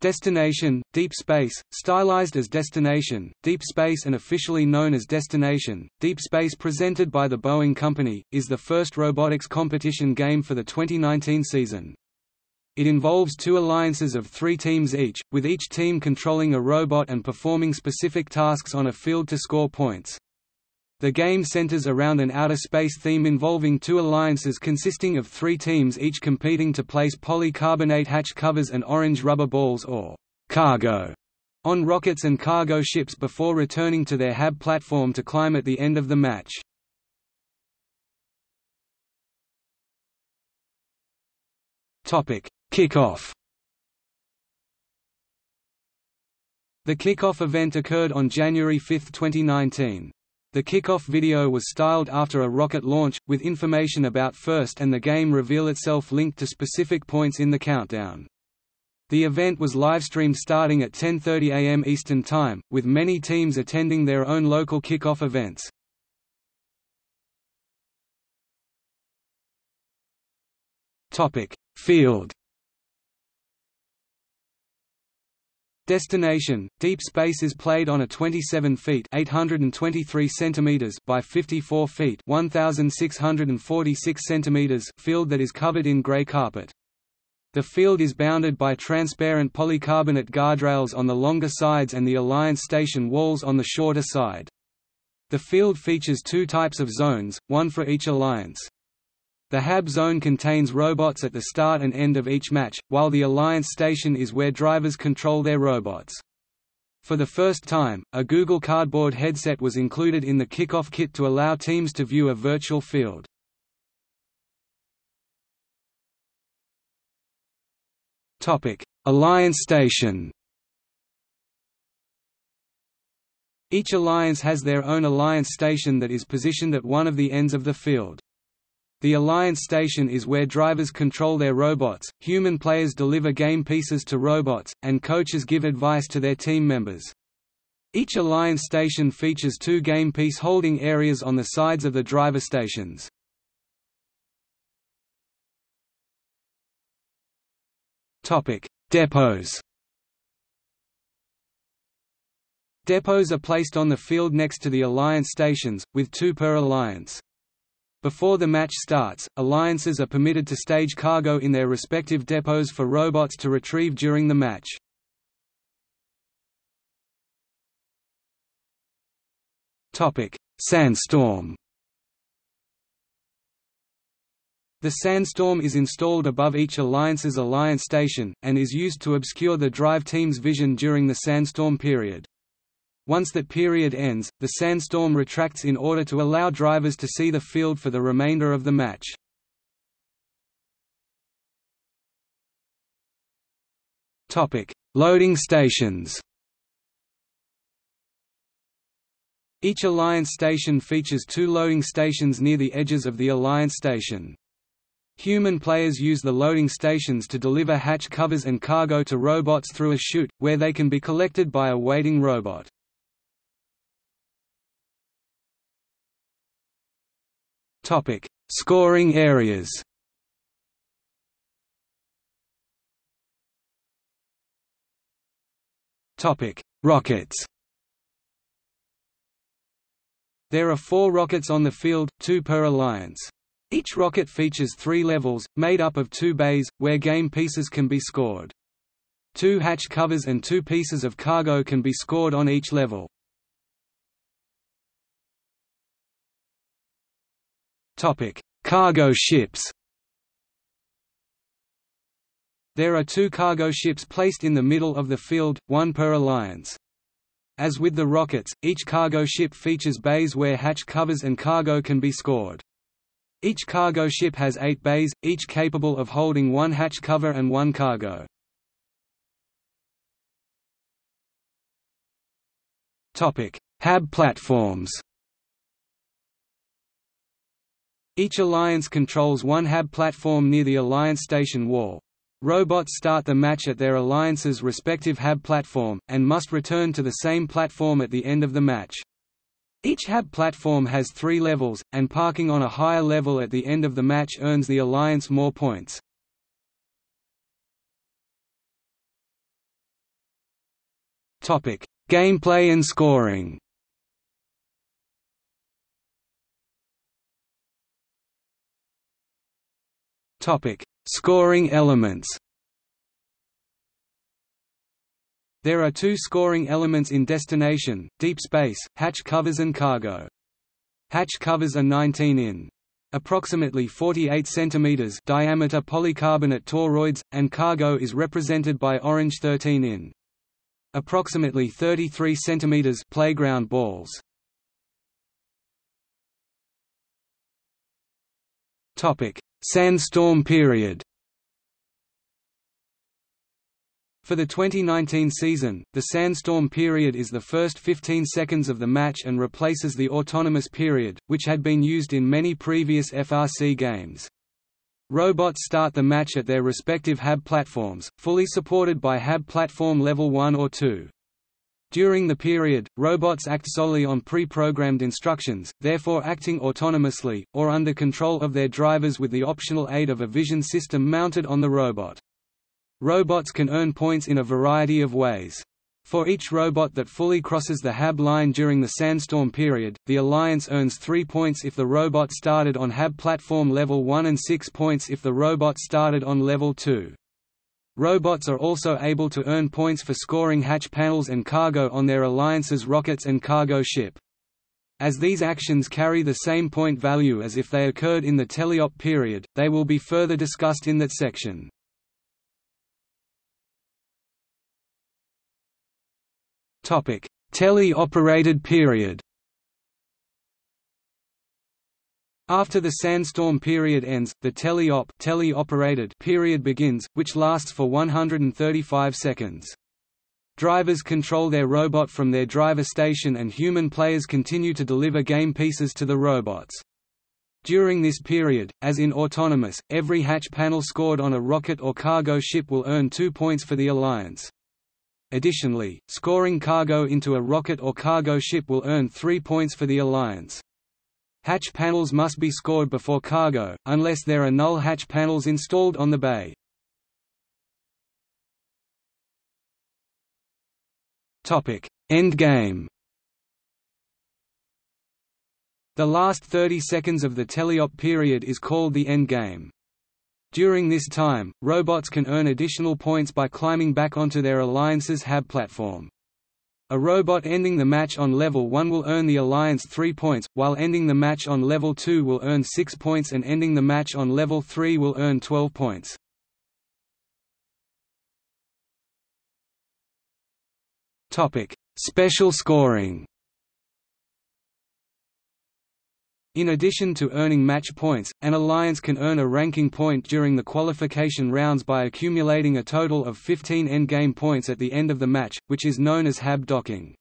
Destination, Deep Space, stylized as Destination, Deep Space and officially known as Destination, Deep Space presented by the Boeing Company, is the first robotics competition game for the 2019 season. It involves two alliances of three teams each, with each team controlling a robot and performing specific tasks on a field to score points. The game centers around an outer space theme involving two alliances consisting of three teams each competing to place polycarbonate hatch covers and orange rubber balls or cargo on rockets and cargo ships before returning to their HAB platform to climb at the end of the match. Kickoff The kickoff event occurred on January 5, 2019. The kickoff video was styled after a rocket launch, with information about first and the game reveal itself linked to specific points in the countdown. The event was livestreamed starting at 10.30 am Eastern Time, with many teams attending their own local kickoff events. Field Destination Deep Space is played on a 27 feet 823 centimeters by 54 feet 1646 centimeters field that is covered in gray carpet. The field is bounded by transparent polycarbonate guardrails on the longer sides and the Alliance Station walls on the shorter side. The field features two types of zones, one for each alliance. The HAB zone contains robots at the start and end of each match, while the Alliance station is where drivers control their robots. For the first time, a Google Cardboard headset was included in the kickoff kit to allow teams to view a virtual field. Alliance station Each alliance has their own alliance station that is positioned at one of the ends of the field. The Alliance Station is where drivers control their robots, human players deliver game pieces to robots, and coaches give advice to their team members. Each Alliance station features two game piece holding areas on the sides of the driver stations. Depots Depots are placed on the field next to the Alliance stations, with two per alliance. Before the match starts, alliances are permitted to stage cargo in their respective depots for robots to retrieve during the match. Sandstorm The sandstorm is installed above each alliance's alliance station, and is used to obscure the drive team's vision during the sandstorm period. Once that period ends, the sandstorm retracts in order to allow drivers to see the field for the remainder of the match. Loading stations Each Alliance station features two loading stations near the edges of the Alliance station. Human players use the loading stations to deliver hatch covers and cargo to robots through a chute, where they can be collected by a waiting robot. Topic: Scoring areas. Topic: Rockets. There are four rockets on the field, two per alliance. Each rocket features three levels, made up of two bays, where game pieces can be scored. Two hatch covers and two pieces of cargo can be scored on each level. Topic: Cargo ships. There are two cargo ships placed in the middle of the field, one per alliance. As with the rockets, each cargo ship features bays where hatch covers and cargo can be scored. Each cargo ship has eight bays, each capable of holding one hatch cover and one cargo. HAB platforms Each alliance controls one HAB platform near the alliance station wall. Robots start the match at their alliance's respective HAB platform, and must return to the same platform at the end of the match. Each HAB platform has three levels, and parking on a higher level at the end of the match earns the alliance more points. Gameplay and scoring. Topic: Scoring elements. There are two scoring elements in Destination, Deep Space, hatch covers and cargo. Hatch covers are 19 in. Approximately 48 cm diameter polycarbonate toroids, and cargo is represented by orange 13 in. Approximately 33 cm playground balls. Topic: Sandstorm period. For the 2019 season, the sandstorm period is the first 15 seconds of the match and replaces the autonomous period, which had been used in many previous FRC games. Robots start the match at their respective HAB platforms, fully supported by HAB platform level 1 or 2. During the period, robots act solely on pre-programmed instructions, therefore acting autonomously, or under control of their drivers with the optional aid of a vision system mounted on the robot. Robots can earn points in a variety of ways. For each robot that fully crosses the HAB line during the sandstorm period, the Alliance earns 3 points if the robot started on HAB platform level 1 and 6 points if the robot started on level 2. Robots are also able to earn points for scoring hatch panels and cargo on their Alliance's rockets and cargo ship. As these actions carry the same point value as if they occurred in the teleop period, they will be further discussed in that section. Tele-operated period. After the sandstorm period ends, the teleop tele-operated period begins, which lasts for 135 seconds. Drivers control their robot from their driver station and human players continue to deliver game pieces to the robots. During this period, as in Autonomous, every hatch panel scored on a rocket or cargo ship will earn two points for the Alliance. Additionally, scoring cargo into a rocket or cargo ship will earn 3 points for the Alliance. Hatch panels must be scored before cargo, unless there are null hatch panels installed on the bay. Endgame The last 30 seconds of the teleop period is called the endgame. During this time, robots can earn additional points by climbing back onto their Alliance's HAB platform. A robot ending the match on level 1 will earn the Alliance 3 points, while ending the match on level 2 will earn 6 points and ending the match on level 3 will earn 12 points. Special scoring In addition to earning match points, an alliance can earn a ranking point during the qualification rounds by accumulating a total of 15 endgame points at the end of the match, which is known as HAB docking.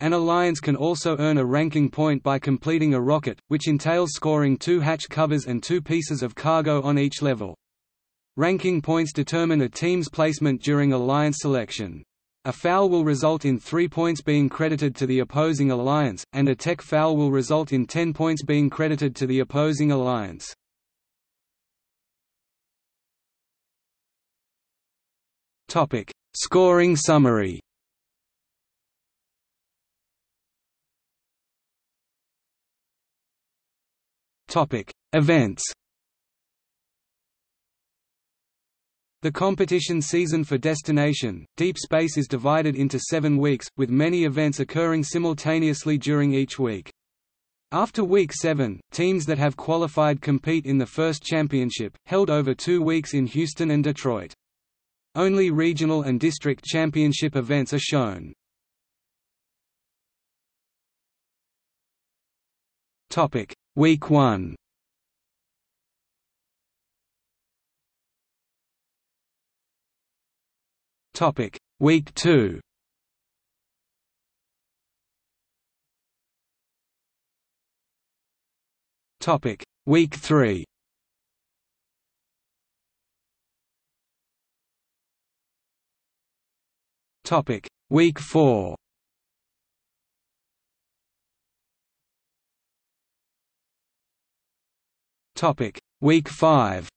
An alliance can also earn a ranking point by completing a rocket, which entails scoring two hatch covers and two pieces of cargo on each level. Ranking points determine a team's placement during alliance selection. A foul will result in 3 points being credited to the opposing alliance, and a tech foul will result in 10 points being credited to the opposing alliance. Topic: Scoring summary. Topic: Events. The competition season for Destination, Deep Space is divided into seven weeks, with many events occurring simultaneously during each week. After Week 7, teams that have qualified compete in the first championship, held over two weeks in Houston and Detroit. Only regional and district championship events are shown. Week 1 Topic: Week 2. Topic: Week 3. Topic: Week 4. Topic: Week 5.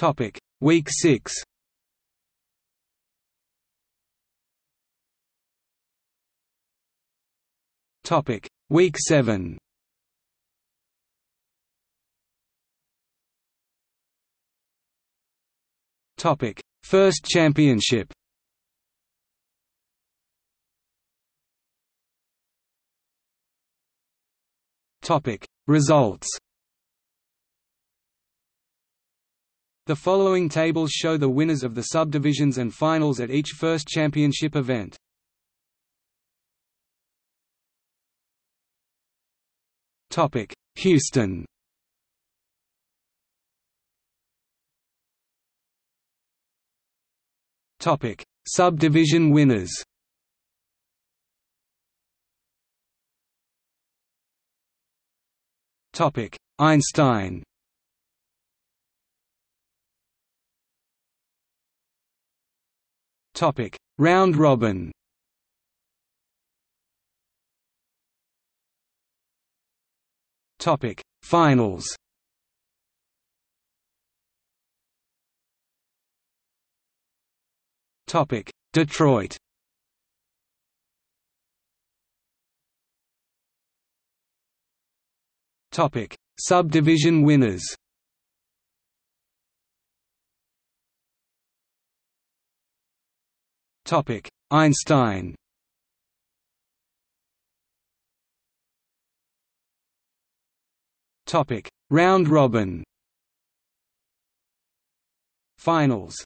Topic Week 6 Topic Week 7 Topic First Championship. Topic Results The following tables show the winners of the subdivisions and finals at each first championship event. Topic: Houston. Topic: Subdivision winners. Topic: Einstein. Topic: Round robin. Topic: Finals. Topic: Detroit. Topic: Subdivision winners. Topic: Einstein. Topic: Round robin. Finals